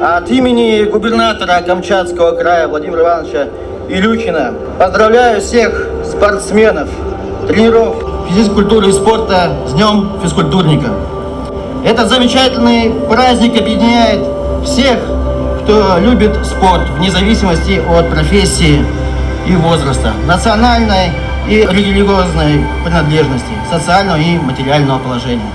От имени губернатора Камчатского края Владимира Ивановича Илючина поздравляю всех спортсменов, тренеров физкультуры и спорта с Днем физкультурника. Этот замечательный праздник объединяет всех, кто любит спорт, вне зависимости от профессии и возраста, национальной и религиозной принадлежности, социального и материального положения.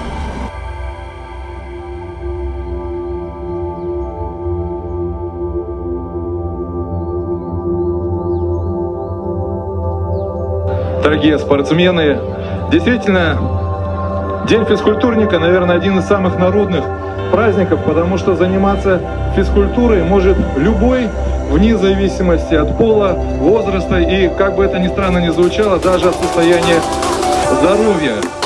Дорогие спортсмены. Действительно, День физкультурника, наверное, один из самых народных праздников, потому что заниматься физкультурой может любой, вне зависимости от пола, возраста и, как бы это ни странно ни звучало, даже от состояния здоровья.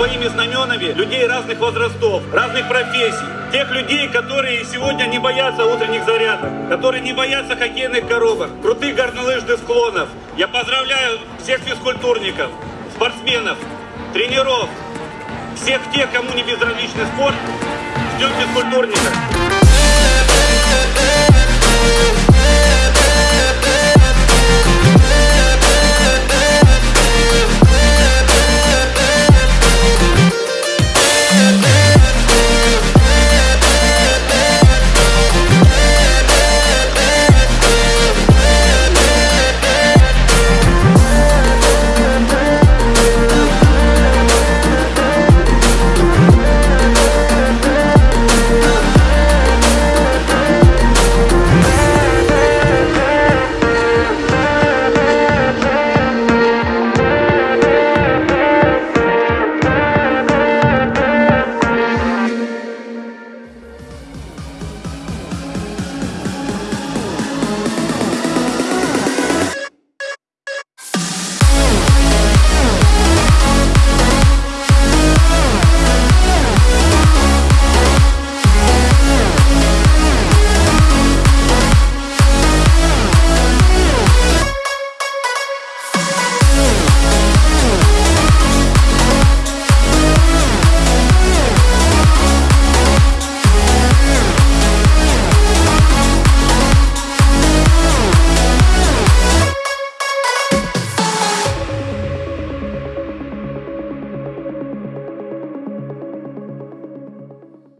Своими знаменами людей разных возрастов, разных профессий. Тех людей, которые сегодня не боятся утренних зарядок, которые не боятся хоккейных коробок, крутых горнолыжных склонов. Я поздравляю всех физкультурников, спортсменов, тренеров, всех тех, кому не безразличный спорт. Ждем физкультурника.